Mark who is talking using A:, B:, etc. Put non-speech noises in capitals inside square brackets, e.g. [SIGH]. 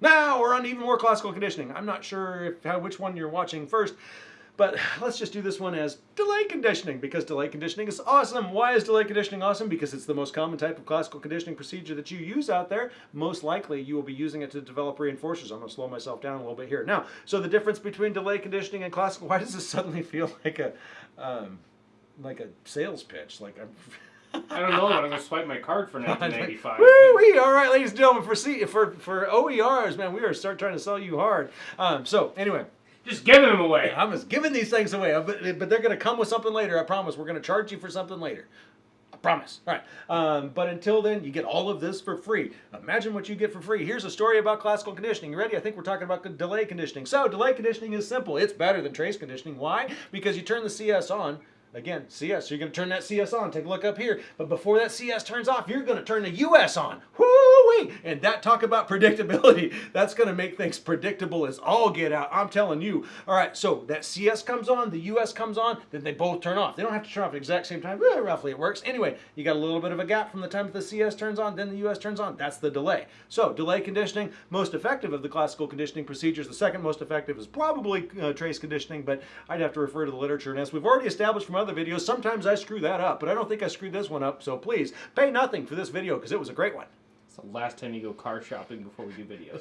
A: Now we're on even more classical conditioning. I'm not sure if, how, which one you're watching first, but [SIGHS] let's just do this one as delay conditioning because delay conditioning is awesome. Why is delay conditioning awesome? Because it's the most common type of classical conditioning procedure that you use out there. Most likely you will be using it to develop reinforcers. I'm going to slow myself down a little bit here. Now, so the difference between delay conditioning and classical, [LAUGHS] why does this suddenly feel like a, um, like a sales pitch? Like I'm... [LAUGHS]
B: I don't know, but I'm gonna swipe my card for [LAUGHS] 1995.
A: Woo-wee! All right, ladies and gentlemen, for C, for for OERs, man, we are start trying to sell you hard. Um, so anyway,
B: Just giving them away.
A: I'm just giving these things away, uh, but, but they're going to come with something later. I promise. We're going to charge you for something later. I promise. All right. Um, but until then, you get all of this for free. Imagine what you get for free. Here's a story about classical conditioning. You ready? I think we're talking about delay conditioning. So, delay conditioning is simple. It's better than trace conditioning. Why? Because you turn the CS on. Again, CS. You're going to turn that CS on. Take a look up here. But before that CS turns off, you're going to turn the US on. And that talk about predictability. [LAUGHS] That's going to make things predictable as all get out. I'm telling you. All right. So that CS comes on, the US comes on, then they both turn off. They don't have to turn off at the exact same time. Eh, roughly it works. Anyway, you got a little bit of a gap from the time that the CS turns on, then the US turns on. That's the delay. So delay conditioning, most effective of the classical conditioning procedures. The second most effective is probably uh, trace conditioning, but I'd have to refer to the literature. And as we've already established from other videos, sometimes I screw that up, but I don't think I screwed this one up. So please pay nothing for this video because it was a great one.
B: It's the last time you go car shopping before we do videos.